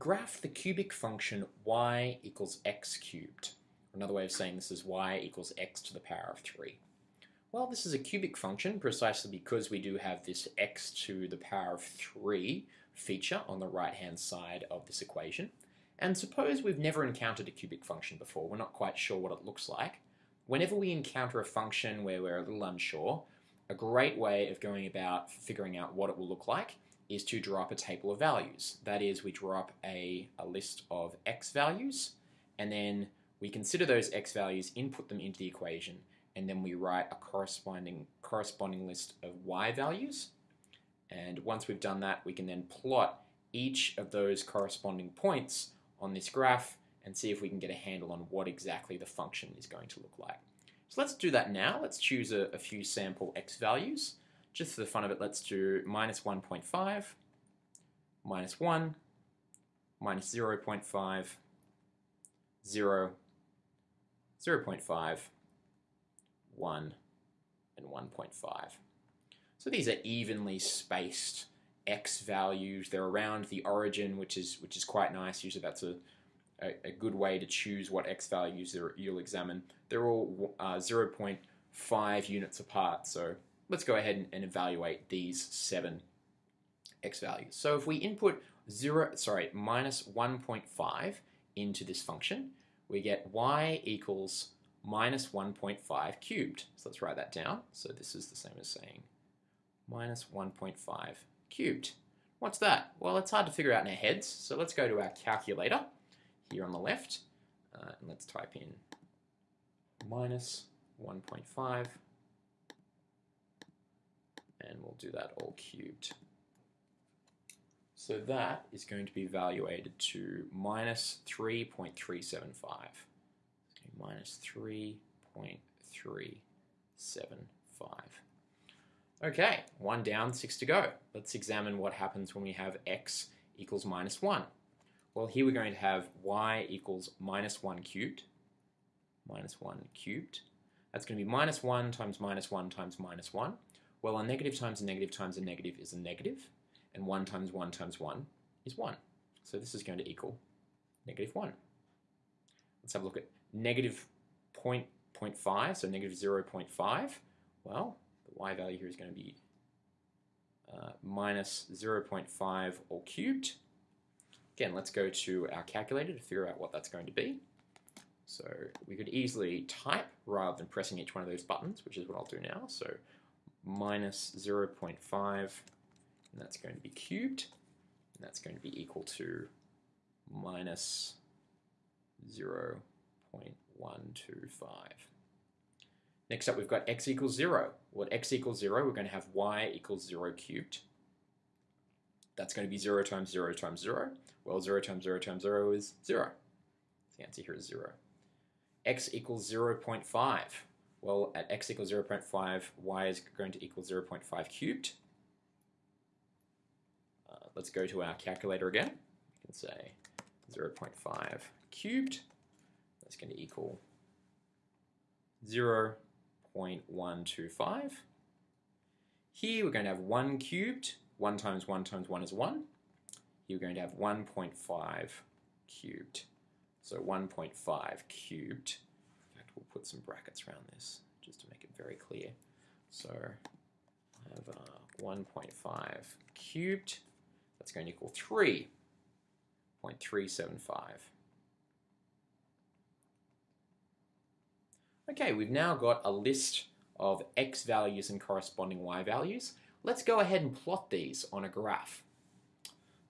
graph the cubic function y equals x cubed. Another way of saying this is y equals x to the power of 3. Well, this is a cubic function precisely because we do have this x to the power of 3 feature on the right-hand side of this equation. And suppose we've never encountered a cubic function before, we're not quite sure what it looks like. Whenever we encounter a function where we're a little unsure, a great way of going about figuring out what it will look like is to draw up a table of values. That is, we draw up a, a list of x values, and then we consider those x values, input them into the equation, and then we write a corresponding, corresponding list of y values. And once we've done that, we can then plot each of those corresponding points on this graph and see if we can get a handle on what exactly the function is going to look like. So let's do that now. Let's choose a, a few sample x values. Just for the fun of it, let's do minus 1.5, minus 1, minus 0 0.5, 0, 0 0.5, 1, and 1.5. So these are evenly spaced x values. They're around the origin, which is which is quite nice. Usually that's a, a, a good way to choose what x values you'll examine. They're all uh, 0.5 units apart, so let's go ahead and, and evaluate these seven x values. So if we input 0, sorry, minus 1.5 into this function, we get y equals minus 1.5 cubed. So let's write that down. So this is the same as saying minus 1.5 cubed. What's that? Well, it's hard to figure out in our heads, so let's go to our calculator here on the left, uh, and let's type in minus 1.5 and we'll do that all cubed. So that is going to be evaluated to minus 3.375. Minus 3.375. Okay, one down, six to go. Let's examine what happens when we have x equals minus 1. Well, here we're going to have y equals minus 1 cubed. Minus 1 cubed. That's going to be minus 1 times minus 1 times minus 1. Well, a negative times a negative times a negative is a negative, and 1 times 1 times 1 is 1. So this is going to equal negative 1. Let's have a look at negative 0.5, so negative 0.5. Well, the y value here is going to be uh, minus 0.5 all cubed. Again, let's go to our calculator to figure out what that's going to be. So we could easily type rather than pressing each one of those buttons, which is what I'll do now. So minus 0.5, and that's going to be cubed, and that's going to be equal to minus 0.125. Next up, we've got x equals 0. Well, x equals 0, we're going to have y equals 0 cubed. That's going to be 0 times 0 times 0. Well, 0 times 0 times 0 is 0. So the answer here is 0. x equals 0 0.5. Well, at x equals 0.5, y is going to equal 0.5 cubed. Uh, let's go to our calculator again. We can say 0.5 cubed. That's going to equal 0.125. Here we're going to have 1 cubed. 1 times 1 times 1 is 1. Here we're going to have 1.5 cubed. So 1.5 cubed we'll put some brackets around this just to make it very clear. So I have uh, 1.5 cubed, that's going to equal 3.375. Okay, we've now got a list of x values and corresponding y values. Let's go ahead and plot these on a graph.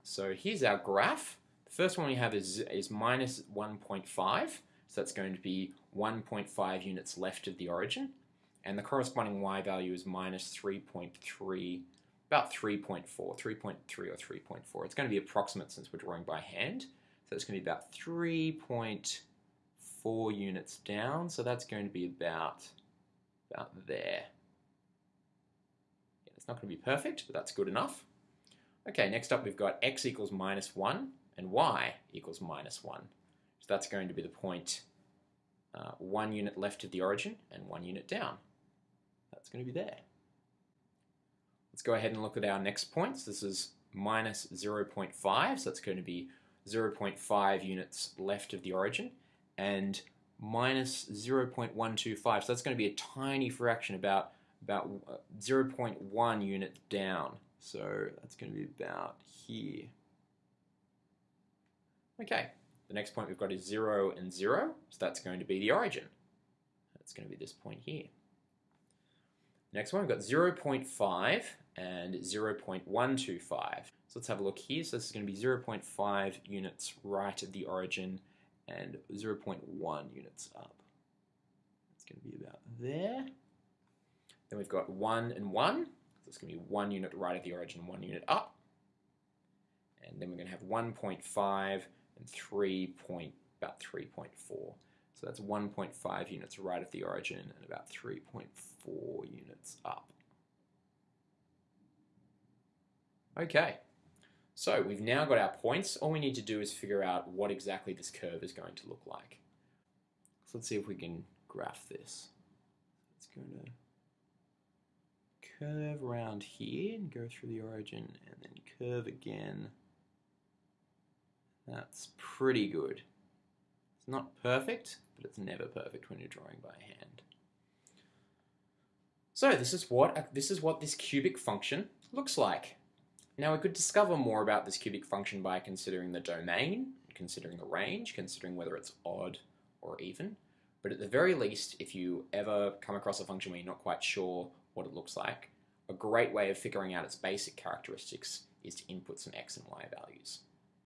So here's our graph. The first one we have is, is minus 1.5. So that's going to be 1.5 units left of the origin. And the corresponding y value is minus 3.3, about 3.4, 3.3 or 3.4. It's going to be approximate since we're drawing by hand. So it's going to be about 3.4 units down. So that's going to be about, about there. Yeah, it's not going to be perfect, but that's good enough. Okay, next up we've got x equals minus 1 and y equals minus 1 that's going to be the point uh, one unit left of the origin and one unit down. That's going to be there. Let's go ahead and look at our next points. This is minus 0.5, so that's going to be 0.5 units left of the origin and minus 0.125. So that's going to be a tiny fraction, about about uh, 0.1 unit down. So that's going to be about here. Okay, the next point we've got is 0 and 0, so that's going to be the origin. That's going to be this point here. Next one, we've got 0.5 and 0.125. So let's have a look here. So this is going to be 0.5 units right at the origin and 0.1 units up. It's going to be about there. Then we've got 1 and 1. So it's going to be 1 unit right at the origin, 1 unit up. And then we're going to have 1.5 and 3 point, about 3.4. So that's 1.5 units right at the origin and about 3.4 units up. Okay, so we've now got our points. All we need to do is figure out what exactly this curve is going to look like. So let's see if we can graph this. It's going to curve around here and go through the origin and then curve again. That's pretty good. It's not perfect, but it's never perfect when you're drawing by hand. So this is what this is what this cubic function looks like. Now we could discover more about this cubic function by considering the domain, considering the range, considering whether it's odd or even. But at the very least, if you ever come across a function where you're not quite sure what it looks like, a great way of figuring out its basic characteristics is to input some x and y values.